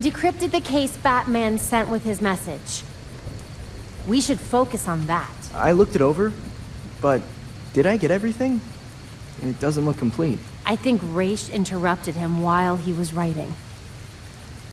Decrypted the case Batman sent with his message. We should focus on that. I looked it over, but did I get everything? It doesn't look complete. I think Ra's interrupted him while he was writing.